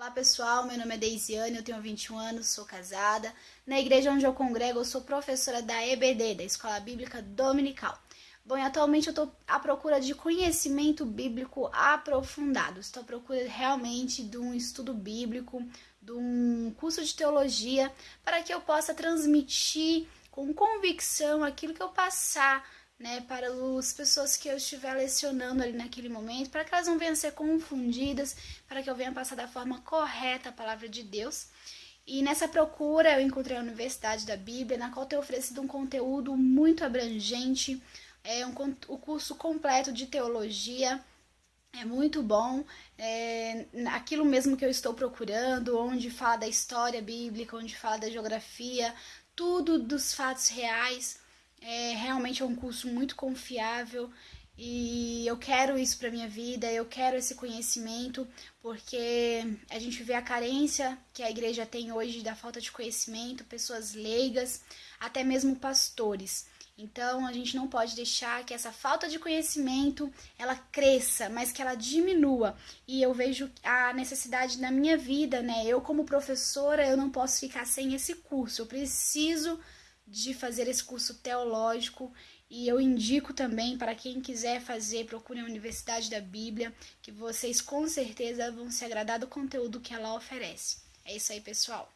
Olá pessoal, meu nome é Deisiane, eu tenho 21 anos, sou casada. Na igreja onde eu congrego, eu sou professora da EBD, da Escola Bíblica Dominical. Bom, e atualmente eu estou à procura de conhecimento bíblico aprofundado. Estou à procura realmente de um estudo bíblico, de um curso de teologia, para que eu possa transmitir com convicção aquilo que eu passar né, para as pessoas que eu estiver lecionando ali naquele momento, para que elas não venham ser confundidas, para que eu venha passar da forma correta a palavra de Deus. E nessa procura eu encontrei a Universidade da Bíblia, na qual tem oferecido um conteúdo muito abrangente, é um o curso completo de teologia. É muito bom, é aquilo mesmo que eu estou procurando, onde fala da história bíblica, onde fala da geografia, tudo dos fatos reais é, realmente é um curso muito confiável e eu quero isso para minha vida, eu quero esse conhecimento, porque a gente vê a carência que a igreja tem hoje da falta de conhecimento, pessoas leigas, até mesmo pastores. Então, a gente não pode deixar que essa falta de conhecimento ela cresça, mas que ela diminua. E eu vejo a necessidade na minha vida, né? Eu como professora, eu não posso ficar sem esse curso. Eu preciso de fazer esse curso teológico e eu indico também para quem quiser fazer, procure a Universidade da Bíblia, que vocês com certeza vão se agradar do conteúdo que ela oferece. É isso aí, pessoal.